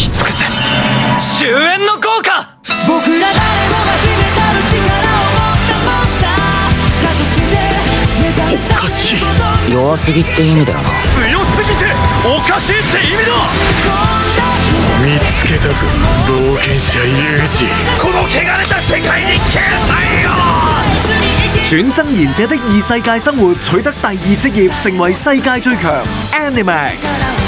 き尽くせ終焉の効果僕ら誰もが秘めたる力を持ったモンスターだとしておかしい。弱すぎって意味だよな。強すぎておかしいって意味だ。見つけたぞ冒険者ユージ。この汚れた世界に消えよ。轉身賢者的異世界生活，取得第二職業，成為世界最強。Animax。